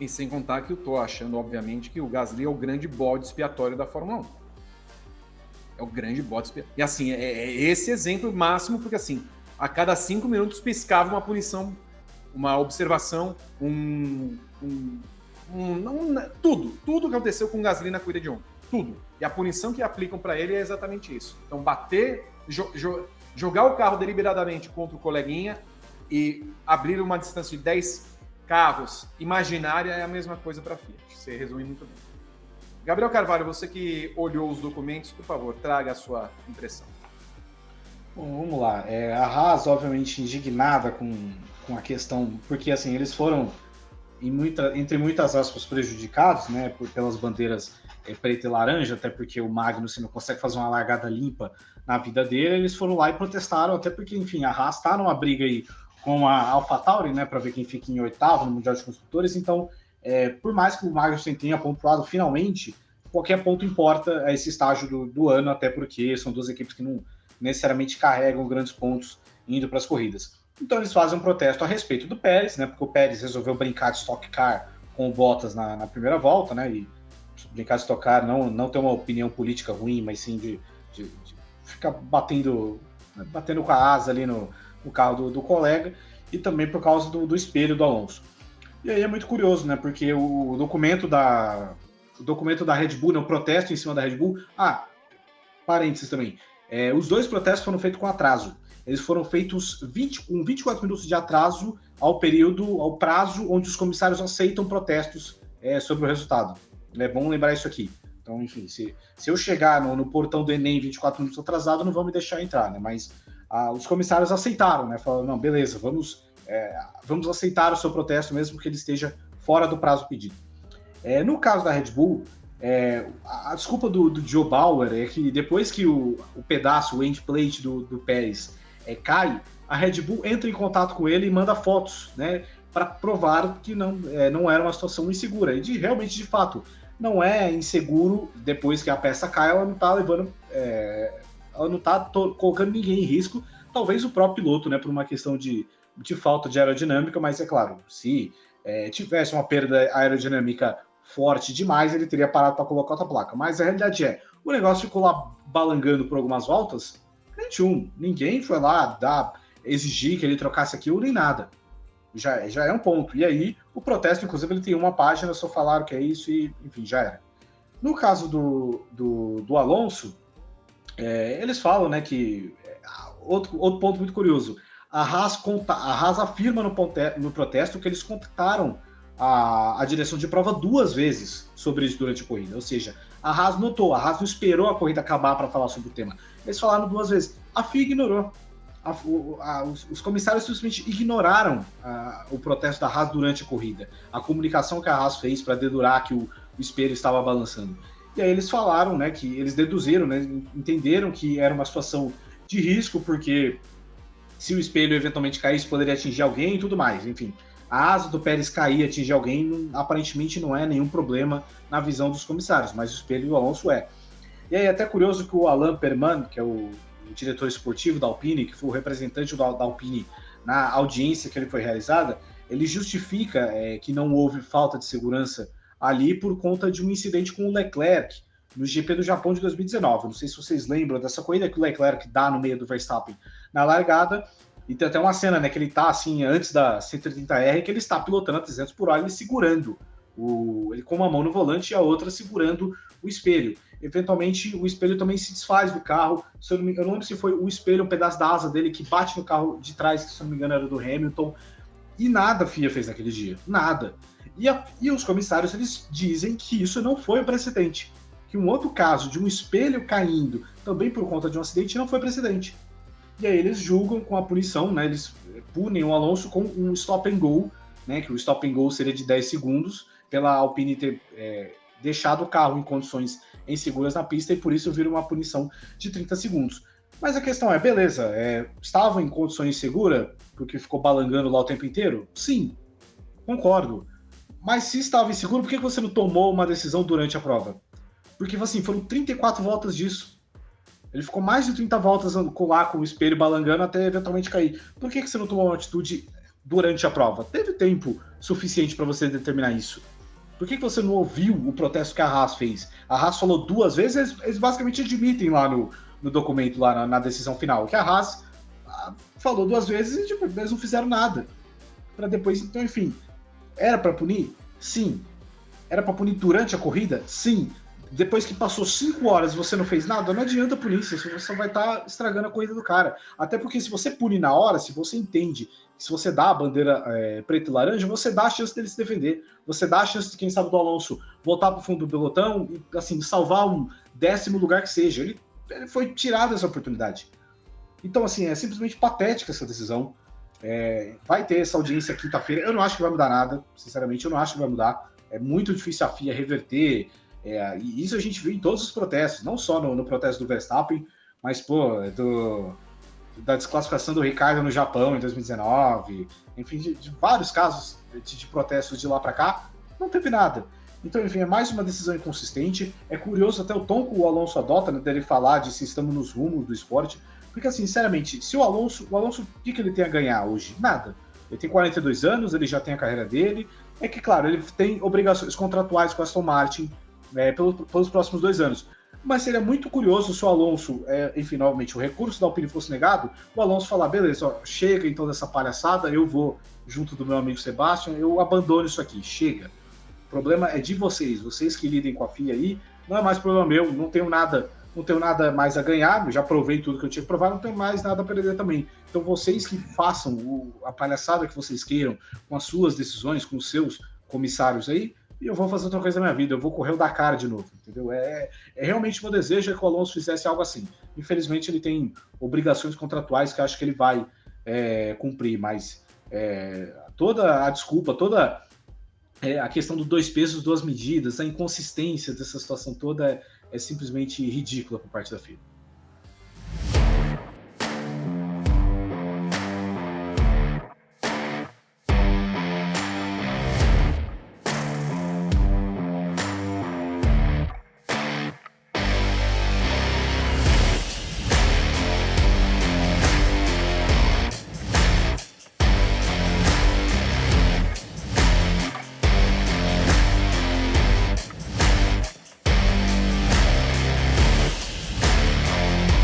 E sem contar que eu tô achando, obviamente, que o Gasly é o grande bode expiatório da Fórmula 1. É o grande bode expiatório. E assim, é, é esse exemplo máximo, porque assim, a cada cinco minutos piscava uma punição, uma observação, um. um, um não, tudo, tudo que aconteceu com o Gasly na corrida de ontem. Tudo. E a punição que aplicam para ele é exatamente isso. Então, bater, jo, jo, jogar o carro deliberadamente contra o coleguinha e abrir uma distância de 10 carros imaginária é a mesma coisa para Fiat. Você resume muito bem. Gabriel Carvalho, você que olhou os documentos, por favor, traga a sua impressão. Bom, vamos lá. É, a Haas, obviamente, indignada com, com a questão, porque assim, eles foram, em muita, entre muitas aspas, prejudicados né, por, pelas bandeiras é, preta e laranja, até porque o Magnussen não consegue fazer uma largada limpa na vida dele, eles foram lá e protestaram, até porque, enfim, a Haas está numa briga aí com a AlphaTauri, né, para ver quem fica em oitavo no Mundial de Construtores. Então, é, por mais que o Magnussen tenha pontuado finalmente, qualquer ponto importa a esse estágio do, do, ano, até porque são duas equipes que não necessariamente carregam grandes pontos indo para as corridas. Então, eles fazem um protesto a respeito do Pérez, né, porque o Pérez resolveu brincar de Stock Car com o Bottas na, na primeira volta, né, e brincar de Stock Car não, não ter uma opinião política ruim, mas sim de, de, de ficar batendo, batendo com a asa ali no, o carro do, do colega, e também por causa do, do, espelho do Alonso. E aí é muito curioso, né? Porque o documento da, o documento da Red Bull, né, o protesto em cima da Red Bull. Ah, parênteses também. É, os dois protestos foram feitos com atraso. Eles foram feitos 20, com 24 minutos de atraso ao período, ao prazo onde os comissários aceitam protestos é, sobre o resultado. É bom lembrar isso aqui. Então, enfim, se, se eu chegar no, no portão do Enem 24 minutos atrasado, não vão me deixar entrar, né? Mas ah, os comissários aceitaram, né? Falaram, não, beleza, vamos, é, vamos aceitar o seu protesto, mesmo que ele esteja fora do prazo pedido. É, no caso da Red Bull, é, a, desculpa do, do, Joe Bauer é que depois que o, o pedaço, o endplate do, do Pérez é, cai, a Red Bull entra em contato com ele e manda fotos, né? Para provar que não, é, não era uma situação insegura. E de, realmente, de fato, não é inseguro depois que a peça cai, ela não está levando é, ela não está colocando ninguém em risco, talvez o próprio piloto, né, por uma questão de, de falta de aerodinâmica, mas é claro, se é, tivesse uma perda aerodinâmica forte demais, ele teria parado para colocar outra placa. Mas a realidade é, o negócio ficou lá balangando por algumas voltas, 21. Ninguém foi lá dar, exigir que ele trocasse aquilo nem nada. Já, já é um ponto. E aí, o protesto, inclusive, ele tem uma página, só falaram que é isso e, enfim, já era. No caso do, do, do Alonso, é, eles falam, né, que outro, outro ponto muito curioso. A Haas, conta, a Haas afirma no, no protesto que eles contaram a, a direção de prova duas vezes sobre isso durante a corrida. Ou seja, a Haas notou, a Haas não esperou a corrida acabar para falar sobre o tema. Eles falaram duas vezes. A FIA ignorou. A, a, os, os, comissários simplesmente ignoraram o protesto da Haas durante a corrida. A comunicação que a Haas fez para dedurar que o, o espelho estava balançando. E aí eles falaram, né, que eles deduziram, né, entenderam que era uma situação de risco, porque se o espelho eventualmente caísse, poderia atingir alguém e tudo mais. Enfim, a asa do Pérez cair e atingir alguém, aparentemente não é nenhum problema na visão dos comissários, mas o espelho do Alonso é. E aí, até curioso que o Alain Perman, que é o, diretor esportivo da Alpine, que foi o representante da, da Alpine na audiência que ele foi realizada, ele justifica é, que não houve falta de segurança ali por conta de um incidente com o Leclerc no GP do Japão de 2019. Não sei se vocês lembram dessa corrida que o Leclerc dá no meio do Verstappen na largada. E tem até uma cena, né, que ele tá assim, antes da 130R, que ele está pilotando a 300 por hora, ele segurando o, ele com uma mão no volante e a outra segurando o espelho. Eventualmente, o espelho também se desfaz do carro. Se eu, não me, eu não lembro se foi o espelho, um pedaço da asa dele que bate no carro de trás, que se eu não me engano era do Hamilton. E nada a FIA fez naquele dia. Nada. E, a, e os comissários eles dizem que isso não foi o precedente. Que um outro caso de um espelho caindo também por conta de um acidente não foi precedente. E aí eles julgam com a punição, né? Eles punem o Alonso com um stop and go, né? Que o stop and go seria de 10 segundos, pela Alpine ter é, deixado o carro em condições inseguras na pista e por isso vira uma punição de 30 segundos. Mas a questão é, beleza, é, estava em condições seguras porque ficou balangando lá o tempo inteiro? Sim, concordo. Mas se estava inseguro, por que você não tomou uma decisão durante a prova? Porque, assim, foram 34 voltas disso. Ele ficou mais de 30 voltas lá com o espelho balangando até eventualmente cair. Por que, você não tomou uma atitude durante a prova. Teve tempo suficiente para você determinar isso. Por que, você não ouviu o protesto que a Haas fez? A Haas falou duas vezes, eles basicamente admitem lá no, no documento, lá na, na, decisão final, que a Haas ah, falou duas vezes e tipo, eles não fizeram nada. Para depois, então, enfim, era para punir? Sim. Era para punir durante a corrida? Sim. Depois que passou cinco horas e você não fez nada, não adianta punir, você só vai estar tá estragando a corrida do cara. Até porque se você pune na hora, se você entende se você dá a bandeira é, preta e laranja, você dá a chance dele se defender. Você dá a chance, quem sabe, do Alonso voltar para o fundo do pelotão e, assim, salvar um décimo lugar que seja. Ele, ele foi tirado essa oportunidade. Então, assim, é simplesmente patética essa decisão. É, vai ter essa audiência quinta-feira. Eu não acho que vai mudar nada, sinceramente, eu não acho que vai mudar. É muito difícil a FIA reverter. É, e isso a gente viu em todos os protestos, não só no, no protesto do Verstappen, mas, pô, do, da desclassificação do Ricardo no Japão em 2019, enfim, de, de vários casos de, de, protestos de lá para cá, não teve nada. Então, enfim, é mais uma decisão inconsistente. É curioso até o tom que o Alonso adota, né, dele falar de se estamos nos rumos do esporte, porque, assim, sinceramente, se o Alonso, o Alonso, o que, que ele tem a ganhar hoje? Nada. Ele tem 42 anos, ele já tem a carreira dele. É que, claro, ele tem obrigações contratuais com a Aston Martin é, pelos, pelos próximos dois anos. Mas seria muito curioso se o Alonso, é, enfim, novamente, o recurso da Alpine fosse negado, o Alonso falar, beleza, ó, chega então dessa palhaçada, eu vou, junto do meu amigo Sebastian, eu abandono isso aqui, chega. O problema é de vocês, vocês que lidem com a FIA aí, não é mais problema meu, não tenho nada, não tenho nada mais a ganhar, já provei tudo que eu tinha que provar, não tenho mais nada a perder também. Então vocês que façam o, a palhaçada que vocês queiram, com as suas decisões, com os seus comissários aí, e eu vou fazer outra coisa na minha vida, eu vou correr o Dakar de novo, entendeu? É, é realmente meu desejo é que o Alonso fizesse algo assim. Infelizmente, ele tem obrigações contratuais que acho que ele vai é, cumprir, mas é, toda a desculpa, toda é, a questão dos dois pesos, duas medidas, a inconsistência dessa situação toda é, é simplesmente ridícula por parte da FIA.